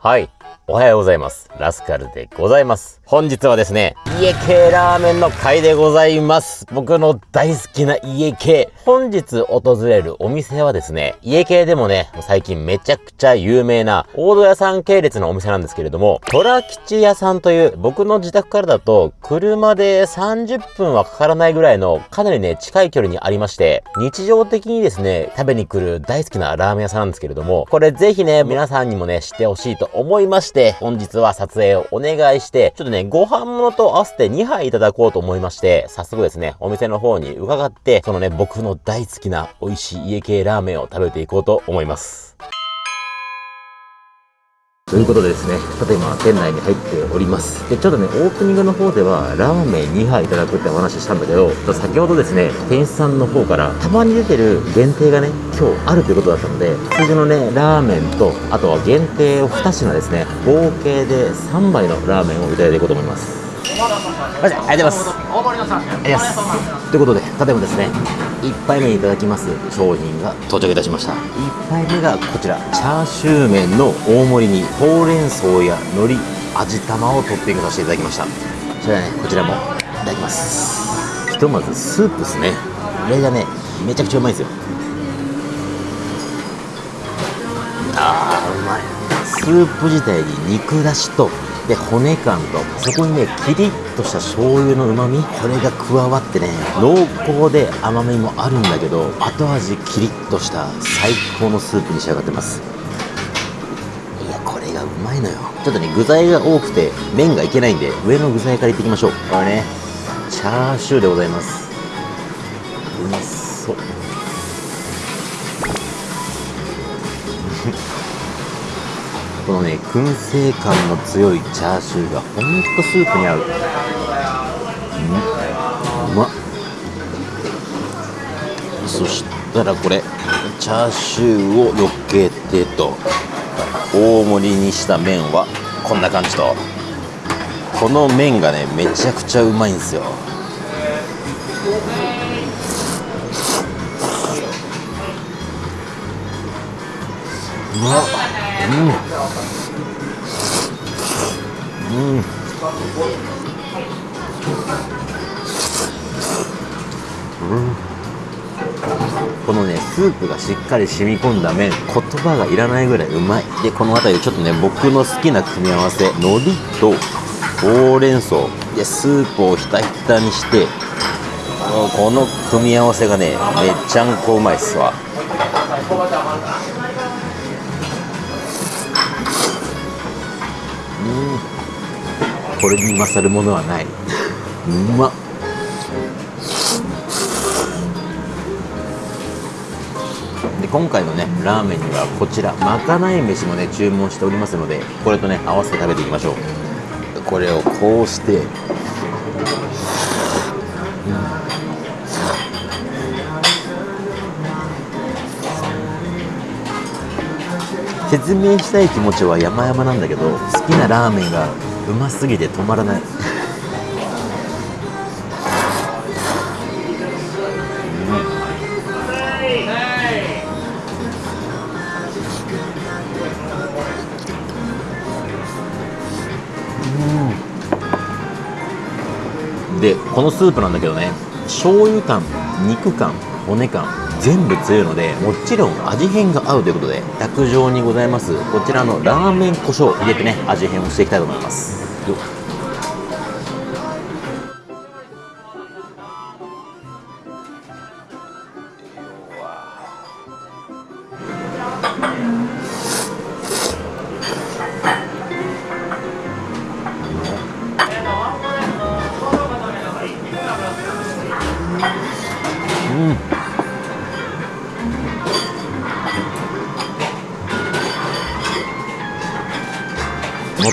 はい。おはようございます。ラスカルでございます。本日はですね、家系ラーメンの回でございます。僕の大好きな家系。本日訪れるお店はですね、家系でもね、最近めちゃくちゃ有名な大戸屋さん系列のお店なんですけれども、虎吉屋さんという僕の自宅からだと車で30分はかからないぐらいのかなりね、近い距離にありまして、日常的にですね、食べに来る大好きなラーメン屋さんなんですけれども、これぜひね、皆さんにもね、知ってほしいと思いまして、本日は撮影をお願いして、ちょっとね、ご飯物と合わせて2杯いただこうと思いまして、早速ですね、お店の方に伺って、そのね、僕の大好きな美味しい家系ラーメンを食べていこうと思います。ということでですね、ただいま店内に入っております。で、ちょっとね、オープニングの方では、ラーメン2杯いただくってお話ししたんだけど、先ほどですね、店員さんの方から、たまに出てる限定がね、今日あるということだったので、通常のね、ラーメンと、あとは限定を2品ですね、合計で3杯のラーメンをいただいていこうと思います。ありがとうございます。ありがとうございます。ということで、ただいまですね、1杯目いただきます商品が到着いたしました。1杯目がこちら、チャーシュー麺の大盛りに、ほうれん草や海苔、味玉をトッピングさせていただきました。それではね、こちらもいただきます。ひとまずスープですね。これがね、めちゃくちゃうまいですよ。あー、うまい。スープ自体に肉だしと、で骨感とそこにねキリッとした醤油のうまみこれが加わってね濃厚で甘みもあるんだけど後味キリッとした最高のスープに仕上がってます。いやこれがうまいのよ。ちょっとね具材が多くて麺がいけないんで上の具材からいっていきましょう。これねチャーシューでございます。うまそうこのね燻製感の強いチャーシューがほんとスープに合う。うん。うまっ。そしたらこれチャーシューをのっけてと大盛りにした麺はこんな感じと。この麺がねめちゃくちゃうまいんですよ。うまっうんうん。このねスープがしっかり染み込んだ麺。言葉がいらないぐらいうまい。でこの辺りちょっとね僕の好きな組み合わせ海苔とほうれん草。でスープをひたひたにしてこの組み合わせがねめっちゃんこうまいっすわ。これに勝るものはない。うま。っで今回のねラーメンにはこちらまかない飯もね注文しておりますのでこれとね合わせて食べていきましょう。これをこうして、うん説明したい気持ちは山々なんだけど好きなラーメンがうますぎて止まらない。でこのスープなんだけどね醤油感肉感骨感全部強いのでもちろん味変が合うということで卓上にございますこちらのラーメン胡椒入れてね味変をしていきたいと思います。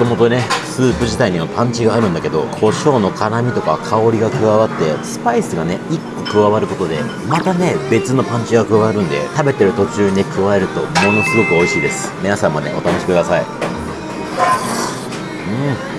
ともとねスープ自体にはパンチがあるんだけど胡椒の辛みとか香りが加わってスパイスがね1個加わることでまたね別のパンチが加わるんで食べてる途中にね加えるとものすごく美味しいです。皆さんもねお試しください。うん。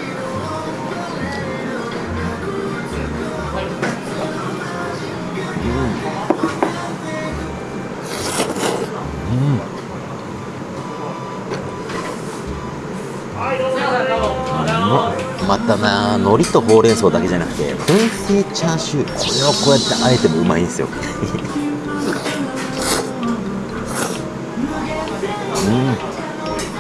またな海苔とほうれん草だけじゃなくて燻製チャーシュー。これをこうやってあえてもうまいんですよ。うん。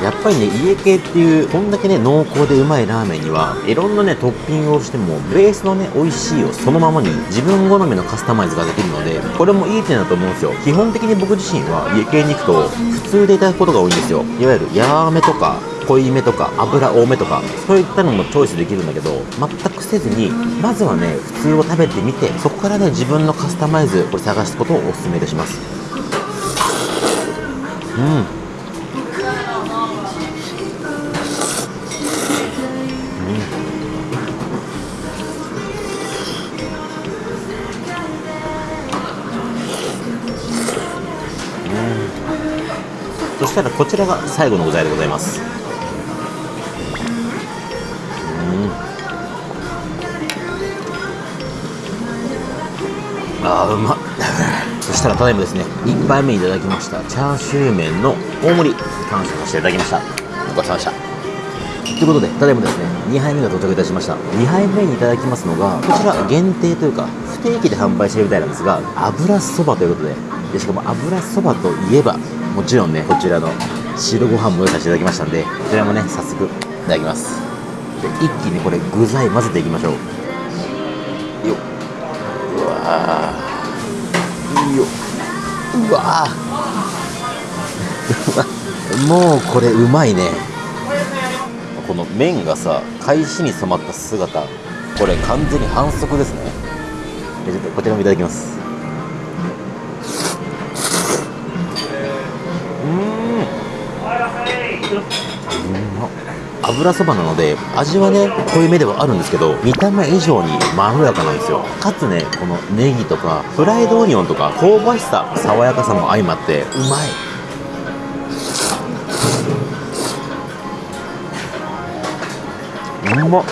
やっぱりね家系っていうこんだけね濃厚でうまいラーメンにはいろんなねトッピングをしてもベースのね美味しいをそのままに自分好みのカスタマイズができるのでこれもいい点だと思うんですよ。基本的に僕自身は家系に行くと普通でいただくことが多いんですよ。いわゆるヤーメとか濃いめとか油多めとかそういったのもチョイスできるんだけど全くせずにまずはね普通を食べてみてそこからね自分のカスタマイズこれ探すことをお勧めいたします。うん。そしたらこちらが最後の具材でございます。あうまそしたらただいまですね1杯目いただきましたチャーシュー麺の大盛り完成させていただきました。ごちそうさまでした。ということでただいまですね2杯目が到着いたしました。2杯目にいただきますのがこちら限定というか不定期で販売してるみたいなんですが油そばということででしかも油そばといえばもちろんねこちらの白ご飯も用意させていただきましたんでこちらもね早速いただきます。で一気にこれ具材混ぜていきましょう。よっ。うわよ。うわ もうこれうまいね。この麺がさ返しに染まった姿これ完全に反則ですね。ちょっとこちらもいただきます。うん。油そばなので味はね濃いめではあるんですけど見た目以上にまろやかなんですよ。かつねこのネギとかフライドオニオンとか香ばしさ爽やかさも相まってうまい。うまっ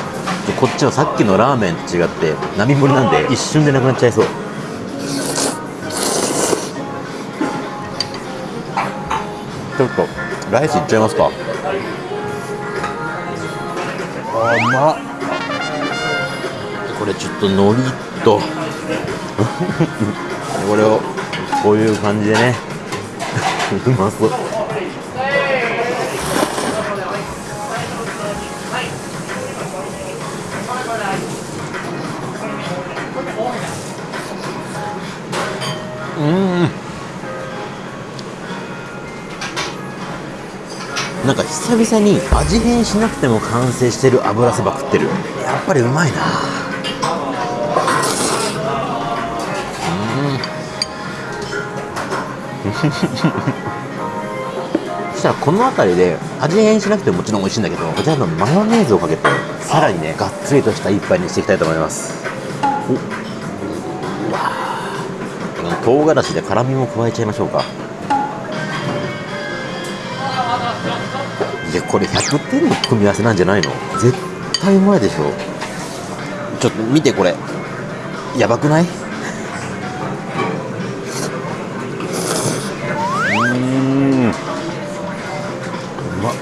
こっちはさっきのラーメンと違って並盛りなんで一瞬でなくなっちゃいそう。ちょっとライスいっちゃいますか。あうまっこれちょっと海苔と。これをこういう感じでね。うまそうなんか久々に味変しなくても完成してる油そば食ってる。やっぱりうまいな。うん。そしたらこの辺りで味変しなくてももちろん美味しいんだけどこちらのマヨネーズをかけてさらにねがっつりとした一杯にしていきたいと思います。おうわ唐辛子で辛みも加えちゃいましょうか。いやこれ100点の組み合わせなんじゃないの？絶対うまいでしょ。ちょっと見てこれ。やばくない？うん。うまっ。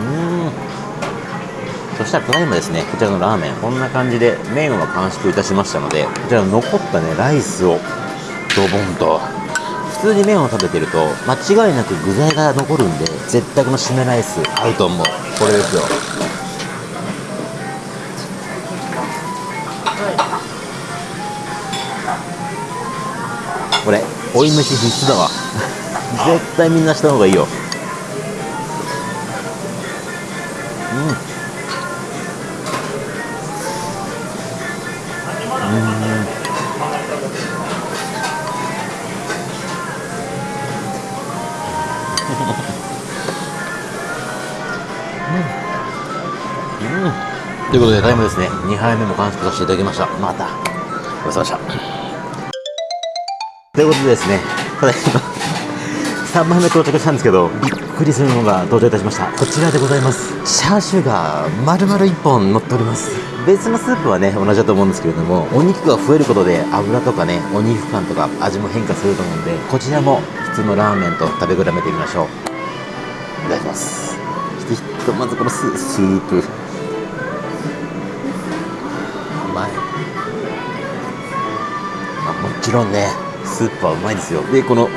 うん。そしたらただいまですね。こちらのラーメン。こんな感じで麺は完食いたしましたのでこちらの残ったねライスをドボンと普通に麺を食べてると間違いなく具材が残るんで絶対この締めライス合うと思う。これですよ。これ追い飯必須だわ。絶対みんなした方がいいよ。ということで、タイムですね、2杯目も完食させていただきました。また、ごちそうさまでした。ということでですね、ただいま、3杯目到着したんですけど、びっくりするのが登場いたしました。こちらでございます。チャーシューが丸々1本乗っております。別のスープはね、同じだと思うんですけれども、お肉が増えることで油とかね、お肉感とか味も変化すると思うんで、こちらも普通のラーメンと食べ比べてみましょう。お願いします。とまずこのススープちろんね。スープはうまいですよ。でこの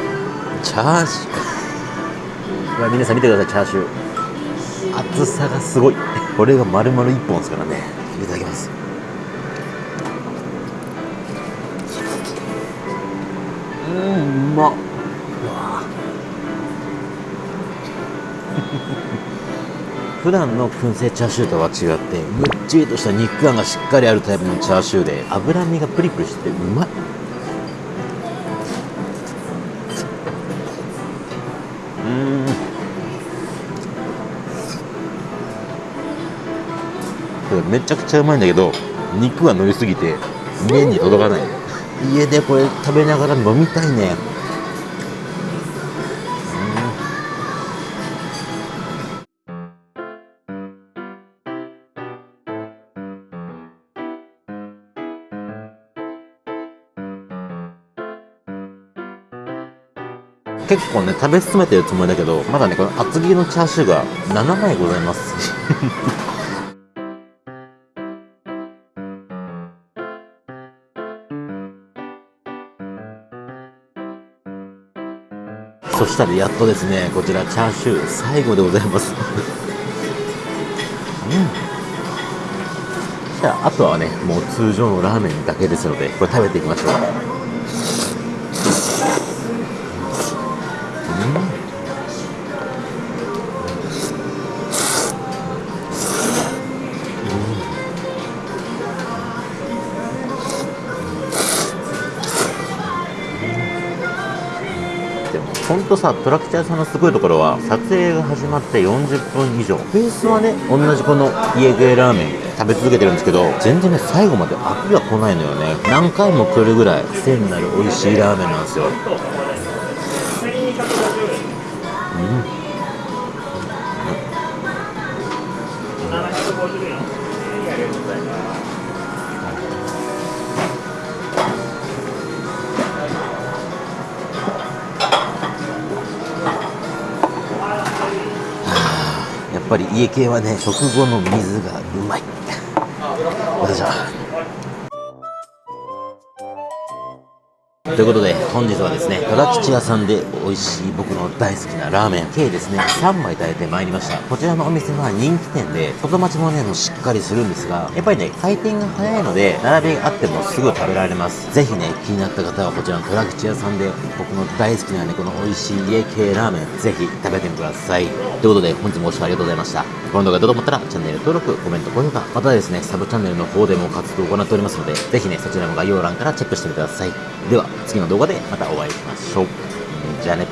チャーシュー。うわ皆さん見てくださいチャーシュー。厚さがすごい。これが丸々1本ですからね。いただきます。うんうまっ。普段の燻製チャーシューとは違ってむっちりとした肉感がしっかりあるタイプのチャーシューで脂身がプリプリしててうまいめちゃくちゃうまいんだけど肉が乗りすぎて麺に届かない。家でこれ食べながら飲みたいね。結構ね食べ進めてるつもりだけどまだねこの厚切りのチャーシューが7枚ございますそしたらやっとですねこちらチャーシュー最後でございます。うん。じゃああとはねもう通常のラーメンだけですのでこれ食べていきましょうでも本当さトラクチャーさんのすごいところは撮影が始まって40分以上。ベースはね同じこの家系ラーメン食べ続けてるんですけど全然ね最後まで飽きが来ないのよね。何回も来るぐらい癖になる美味しいラーメンなんですよ。やっぱり家系はね食後の水がうまい。ということで本日はですね虎吉屋さんで美味しい僕の大好きなラーメン計ですね3枚炊いてまいりました。こちらのお店は人気店で外待ちもねもしっかりするんですがやっぱりね回転が早いので並びがあってもすぐ食べられます。ぜひね気になった方はこちらの虎吉屋さんで僕の大好きなねこの美味しい家系ラーメンぜひ食べてみてください。ということで本日もご視聴ありがとうございました。この動画どうと思ったらチャンネル登録コメント高評価またですねサブチャンネルの方でも活動を行っておりますのでぜひねそちらも概要欄からチェックしてみてください。では次の動画でまたお会いしましょう。じゃあね。